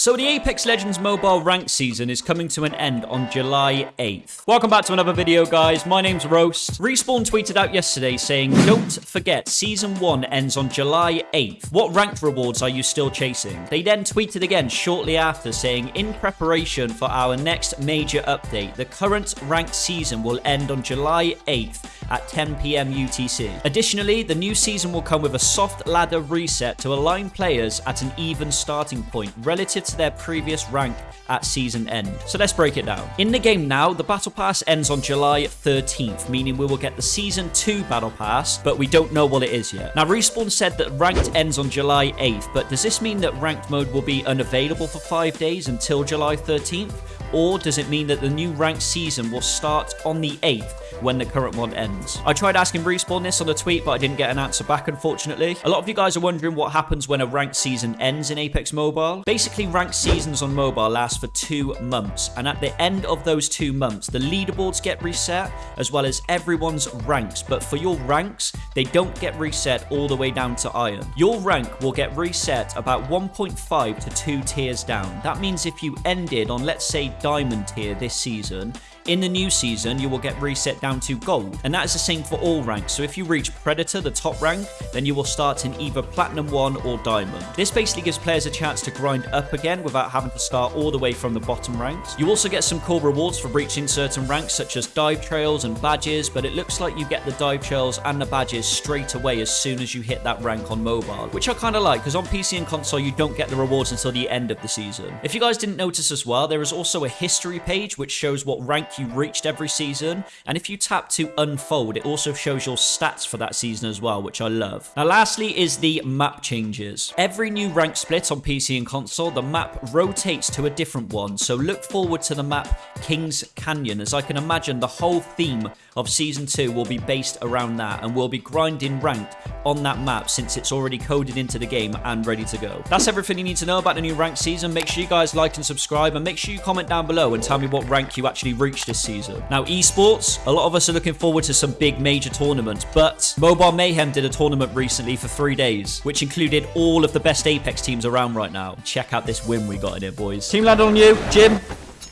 So the Apex Legends Mobile Ranked season is coming to an end on July 8th. Welcome back to another video, guys. My name's Roast. Respawn tweeted out yesterday saying, Don't forget, Season 1 ends on July 8th. What ranked rewards are you still chasing? They then tweeted again shortly after saying, In preparation for our next major update, the current ranked season will end on July 8th at 10pm UTC. Additionally, the new season will come with a soft ladder reset to align players at an even starting point relative to their previous rank at season end. So let's break it down. In the game now, the Battle Pass ends on July 13th, meaning we will get the Season 2 Battle Pass, but we don't know what it is yet. Now, Respawn said that Ranked ends on July 8th, but does this mean that Ranked mode will be unavailable for 5 days until July 13th? Or does it mean that the new ranked season will start on the 8th when the current one ends? I tried asking Respawn this on a tweet, but I didn't get an answer back, unfortunately. A lot of you guys are wondering what happens when a ranked season ends in Apex Mobile. Basically, ranked seasons on mobile last for two months, and at the end of those two months, the leaderboards get reset, as well as everyone's ranks. But for your ranks, they don't get reset all the way down to Iron. Your rank will get reset about 1.5 to 2 tiers down. That means if you ended on, let's say, diamond tier this season, in the new season, you will get reset down to gold, and that is the same for all ranks. So if you reach Predator, the top rank, then you will start in either Platinum 1 or Diamond. This basically gives players a chance to grind up again without having to start all the way from the bottom ranks. You also get some cool rewards for reaching certain ranks, such as dive trails and badges, but it looks like you get the dive trails and the badges straight away as soon as you hit that rank on mobile, which I kind of like, because on PC and console, you don't get the rewards until the end of the season. If you guys didn't notice as well, there is also a history page which shows what rank you reached every season. And if you tap to unfold, it also shows your stats for that season as well, which I love. Now, lastly is the map changes. Every new rank split on PC and console, the map rotates to a different one. So look forward to the map Kings Canyon, as I can imagine the whole theme of Season 2 will be based around that, and we'll be grinding ranked on that map since it's already coded into the game and ready to go. That's everything you need to know about the new ranked season. Make sure you guys like and subscribe, and make sure you comment down below and tell me what rank you actually reached this season. Now, esports, a lot of us are looking forward to some big major tournaments, but Mobile Mayhem did a tournament recently for three days, which included all of the best Apex teams around right now. Check out this win we got in it, boys. Team landed on you, Jim.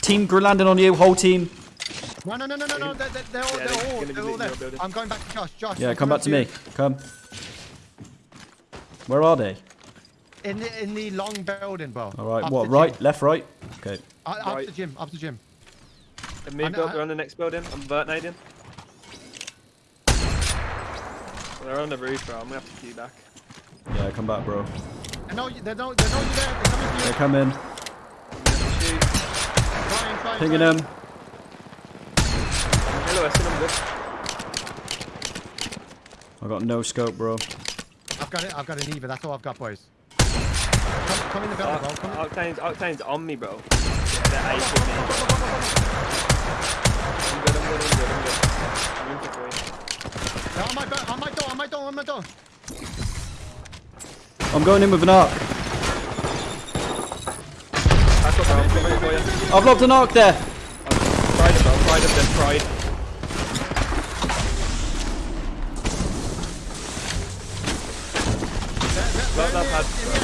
Team landed on you, whole team. No, no, no, no, no, no. They're, they're, they're all, Yeah, they're they're all, they're all there. I'm going back to Josh. Josh. Yeah, come back to me. Come. Where are they? In the in the long building, bro. All right, Up what, right, left, right? Okay. Uh, Up Right. the gym. Up the gym. The mid I know- builder on the next building. I'm vertinating. They're on the roof, bro. I'm gonna have to queue back. Yeah, come back, bro. I know you. They know. They know you're there. They're coming to you. come in. Shoot. Trying, trying, Pinging trying. them. Hello, Weston. I'm good. I got no scope, bro. I've got it. I've got an Eva. That's all I've got, boys. Come, come in the building, bro. Come in. Octane's, Octane's on me, bro. Yeah, they're ace with me. I'm good, I'm good, I'm good, I'm good. I'm in for three. They're on my bed. On my door. On my door. On my door. I'm going in with an arc. Back up, bro. I'm coming for you. I've lobbed an arc there. Pride bro. Pride him, then pride. They're, they're, Well, that in had, the- bro.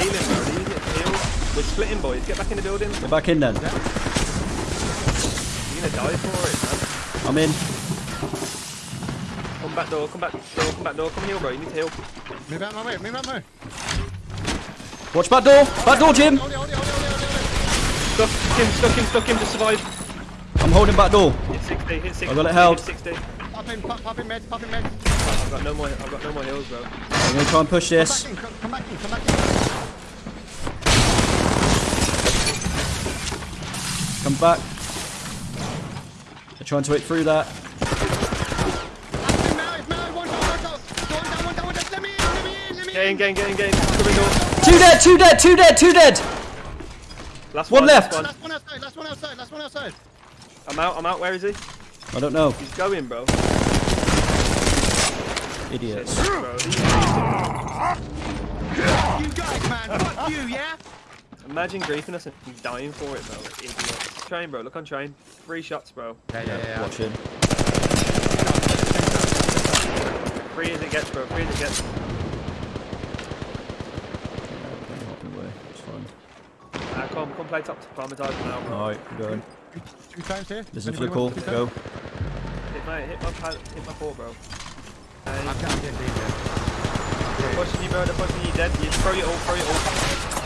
Healing, bro. Healing, heal. We're splitting, boys. Get back in the building. Get back in then. Gonna die for it, man. I'm in. Come back door, come back door, come back door, come heal, bro. You need to heal. Move out my way. Move out my way. Watch back door. Back door, Jim. Hold it, hold it, hold it, hold it, hold it. Stuck him, stuck him, stuck him to survive. I'm holding back door. Hit 60, hit 60. I got it held. Hit 60. Pop in, pop, pop in meds, pop in meds. I've got no more, I've got no more heals, bro. I'm going to try and push Come this. back in, come, come back in, come back in. Come back. They're trying to wait through that. It's Mel, it's Mel. One shot, one shot. One down, one down, one down. Let me in, let me in, let me Get in, in. get in, get in, get in. Coming door. Two dead, two dead, two dead, two dead. Last One one, left. Last one. Last one outside, last one outside, last one outside. I'm out, I'm out. Where is he? I don't know. He's going, bro. Idiots. bro. He's- You guys, man. Fuck you, yeah? Imagine griefing us and dying for it, bro. Idiots. Train, bro. Look on train. Three shots, bro. Yeah, yeah, yeah. Watching. Free as it gets, bro. Free as it gets. It's fine. Come, come play top to Palmetize now, bro. Alright, I'm going. Two times here. Listen for the Anybody call. want two Go. Hit my, hit my, pal- hit my port, bro. I'm Hey, getting deep here. they're pushing you, bro. They're pushing you dead. You throw your ult, throw your ult.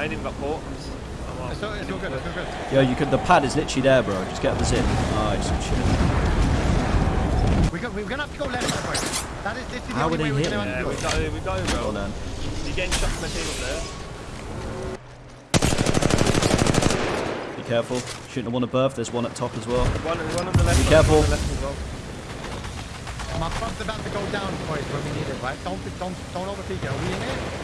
I ain't even got port. I'm, just, I'm off. It's all, it's all good. It's all good. Yo, you could. The pad is literally there, bro. Just get the zip. Nice. Good shit. We got, we're gonna have to go left, my boy. That is this is the How only would way we're hit gonna me? have Yeah, to we go. got it, we got it, Well bro. then. You're getting shot from a team up there. Be careful. Shooting the one above. There's one at top as well. One, one on the left. Be careful. On the left as well. My bump's about to go down, boys, when we need it, right? Don't, don't, don't overpeak it. Are we in it?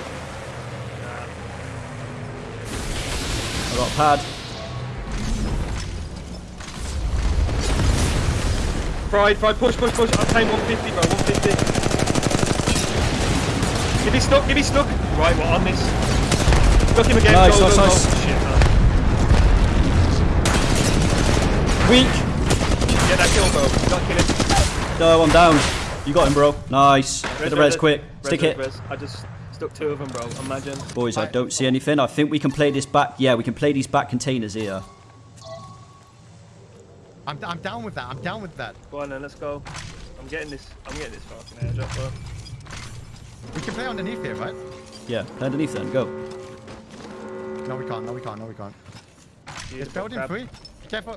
I got a pad. Pride, pride, push, push, push. I'm paying 150, bro. 150. If me stuck, if me stuck. Right, well, on this. Stuck him again. Nice, nice, nice. Shit, man. Weak. Get that kill, bro. Got kill him. No, I'm down. You got him, bro. Nice. Get the res quick. res, Stick res, it. res. I just stuck two of them, bro. Imagine. Boys, I don't see anything. I think we can play this back. Yeah, we can play these back containers here. I'm, I'm down with that. I'm down with that. Go on then, let's go. I'm getting this. I'm getting this fucking airdrop, bro. We can play underneath here, right? Yeah, play underneath then. Go. No, we can't. No, we can't. No, we can't. It's building crab. three. Careful.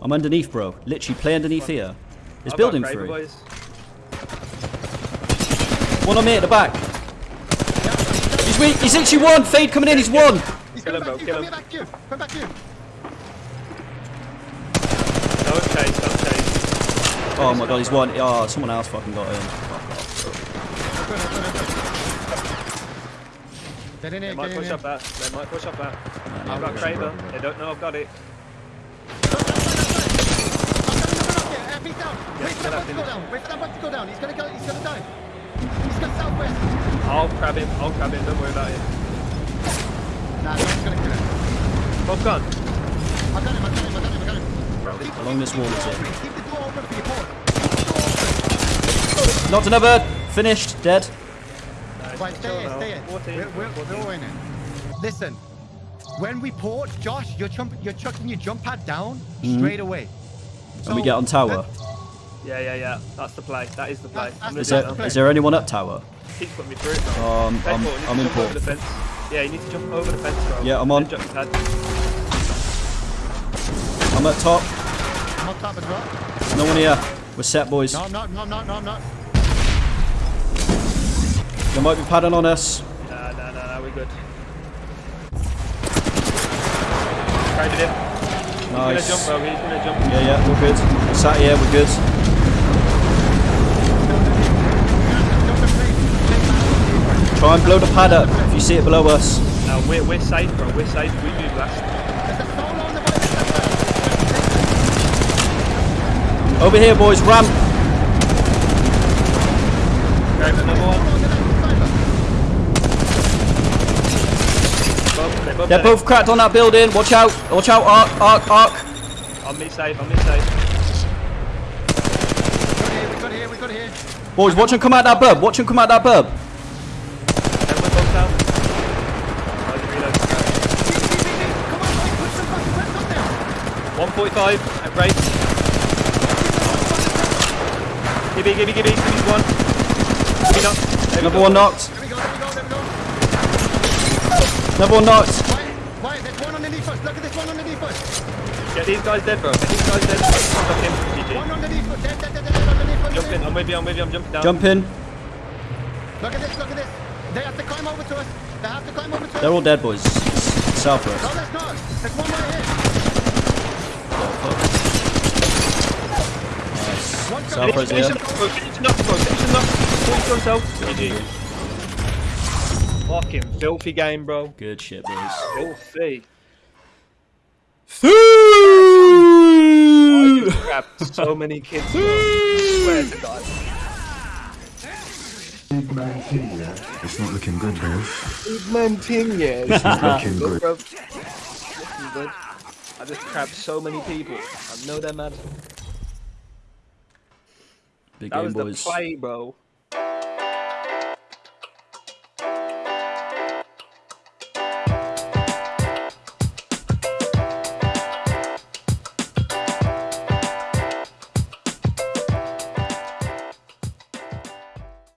I'm underneath, bro. Literally, play underneath here. It's I've building Kraber, through. boys. One on me at the back. Yeah, He's weak. He's literally one. Fade coming in. He's one. he's Kill him, bro, back to you. kill Come him. back to you. Come back to you. Don't chase, don't chase. Oh my god, he's one. Oh, someone else fucking got him. Good. Get in They might push up that. They might push up that. I've got we're Kraber. They don't know I've got it. Yeah, uh, feet down. Yeah, Wait for that up bug to go down. Wait for that bug to go down. He's gonna go. He's gonna die. He's gonna southwest. I'll grab him. I'll grab him. Don't worry about it. Nah, no, he's gonna kill him. Both gone. I got him. I got him. I got him. I got him. Bro, this- Along this wall is it. Keep the door open for your port. Keep the door open. Knocked another. Finished. Dead. Nice. Right, stay Chill here, stay here. 14, We're, we're, we're all in it. Listen, when we port, Josh, you're, jump, you're chucking your jump pad down hmm. straight away. And we get on tower. Yeah, yeah, yeah. That's the play. That is the play. That's- I'm that's Is gonna the do there, it is there anyone up tower? now. Keep putting me through it, bro. Um, Play I'm, port, you I'm in jump port. the fence. Yeah, you need to jump over the fence, bro. Yeah, I'm on. Jump your pad. I'm at top. I'm on top as well. No one here. We're set, boys. No, I'm not, no, I'm not, no, I'm not. They might be padding on us. Nah, nah, nah, nah, we're good. Tried it He's gonna jump. He's gonna jump. Yeah, yeah, we're good. We're sat here, we're good. Jump and play, play back. Try and blow the pad up if you see it below us. No, we're, we're safe, bro. We're safe. We move last. There's a solo on the way. Over here, boys. Ramp. Grab another one. Solo on the left side. Both, they're both there. both cracked on that building. Watch out. Watch out. Arc, arc, arc. On me safe, on me safe. We got here, we got here, here. Boys, watch them come out that bub. Watch them come out that bub. Then down. Nice reload. Come on, boys, put some fucking press on 145 at break. Gibby, Gibby, Gibby, Gibby's one. Gibby knocked. There Another one knocked. Another one knocked. Why, why, there's one underneath us. Look at this one underneath us. Get these guys dead, bro. Get these guys dead. Knock him. One GG. underneath us. Dead, dead, dead, dead, dead, underneath, Jump in. I'm with you, I'm with you, I'm jumping down. Jump in. Look at this, look at this. They have to climb over to us. They have to climb over to us. They're all dead, boys. Southwest. No, there's not. There's one right here. One South coming. Res here. Finish him knock, bro. Finish him knock. Finish himself. GG. Fucking filthy game, bro. Good shit, boys. Filthy. Through. I grabbed so many kids. bro. Swear to God. Big man team. It's not looking good, bro. Man, team, yeah. It's not looking Good, good. bro. Looking good. I just grabbed so many people. I know they're mad. Big That game, was the boys. play, bro.